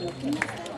pouco.